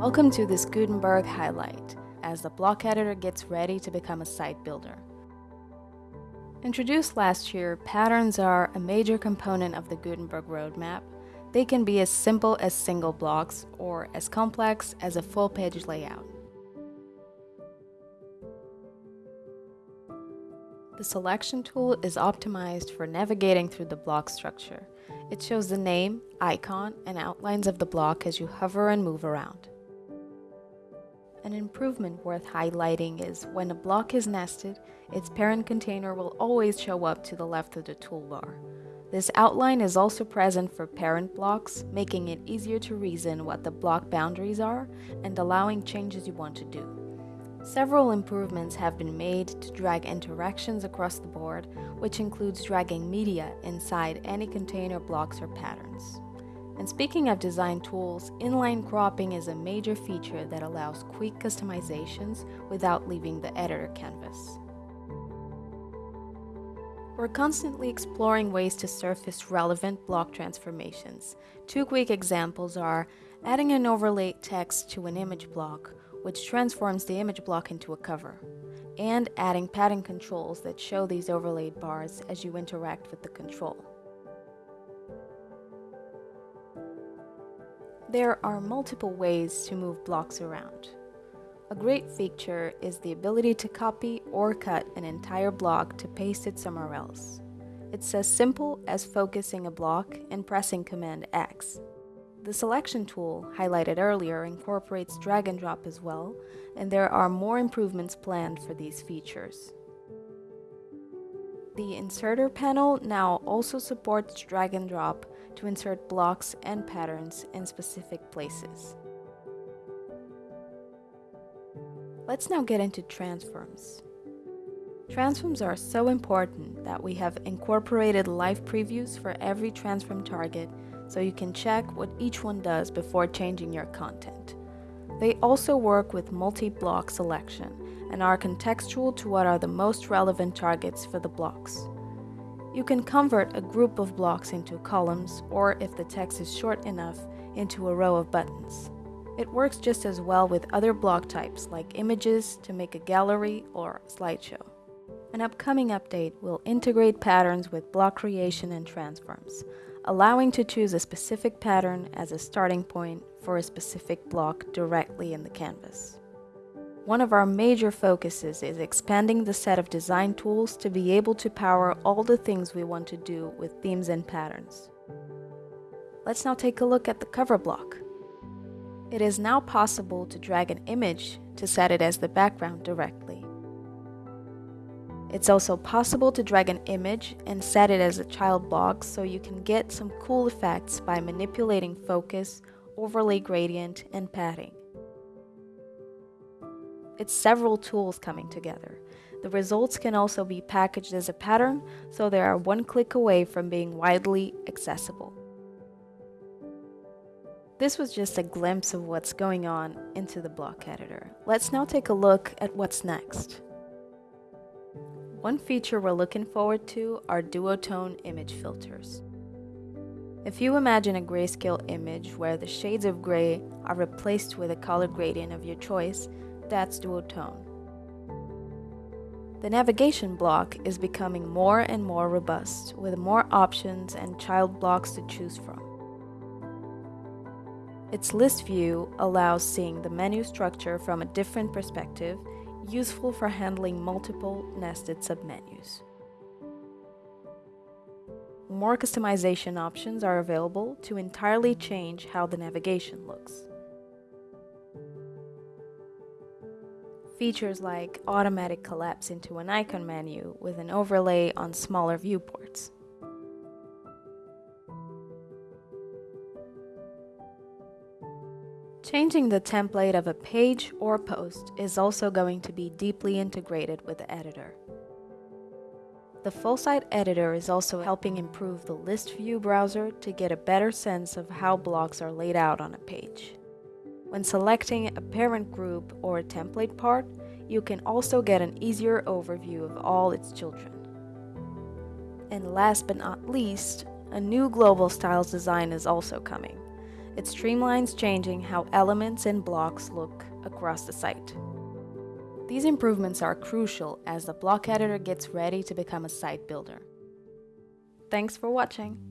Welcome to this Gutenberg highlight as the block editor gets ready to become a site builder. Introduced last year, patterns are a major component of the Gutenberg roadmap. They can be as simple as single blocks or as complex as a full page layout. The selection tool is optimized for navigating through the block structure. It shows the name, icon, and outlines of the block as you hover and move around. An improvement worth highlighting is when a block is nested, its parent container will always show up to the left of the toolbar. This outline is also present for parent blocks, making it easier to reason what the block boundaries are and allowing changes you want to do. Several improvements have been made to drag interactions across the board, which includes dragging media inside any container blocks or patterns. And speaking of design tools, inline cropping is a major feature that allows quick customizations without leaving the editor canvas. We're constantly exploring ways to surface relevant block transformations. Two quick examples are adding an overlay text to an image block, which transforms the image block into a cover, and adding padding controls that show these overlaid bars as you interact with the control. There are multiple ways to move blocks around. A great feature is the ability to copy or cut an entire block to paste it somewhere else. It's as simple as focusing a block and pressing Command X. The selection tool, highlighted earlier, incorporates drag and drop as well, and there are more improvements planned for these features. The Inserter panel now also supports drag and drop to insert blocks and patterns in specific places. Let's now get into transforms. Transforms are so important that we have incorporated live previews for every transform target so you can check what each one does before changing your content. They also work with multi-block selection and are contextual to what are the most relevant targets for the blocks. You can convert a group of blocks into columns, or if the text is short enough, into a row of buttons. It works just as well with other block types like images to make a gallery or slideshow. An upcoming update will integrate patterns with block creation and transforms, allowing to choose a specific pattern as a starting point for a specific block directly in the canvas. One of our major focuses is expanding the set of design tools to be able to power all the things we want to do with themes and patterns. Let's now take a look at the cover block. It is now possible to drag an image to set it as the background directly. It's also possible to drag an image and set it as a child block so you can get some cool effects by manipulating focus, overlay gradient, and padding. It's several tools coming together. The results can also be packaged as a pattern, so they are one click away from being widely accessible. This was just a glimpse of what's going on into the block editor. Let's now take a look at what's next. One feature we're looking forward to are duotone image filters. If you imagine a grayscale image where the shades of gray are replaced with a color gradient of your choice, that's duotone. The navigation block is becoming more and more robust, with more options and child blocks to choose from. Its list view allows seeing the menu structure from a different perspective, useful for handling multiple nested submenus. More customization options are available to entirely change how the navigation looks. Features like automatic collapse into an icon menu with an overlay on smaller viewports. Changing the template of a page or post is also going to be deeply integrated with the editor. The full site editor is also helping improve the list view browser to get a better sense of how blocks are laid out on a page. When selecting a parent group or a template part, you can also get an easier overview of all its children. And last but not least, a new global styles design is also coming. It streamlines changing how elements and blocks look across the site. These improvements are crucial as the block editor gets ready to become a site builder. Thanks for watching!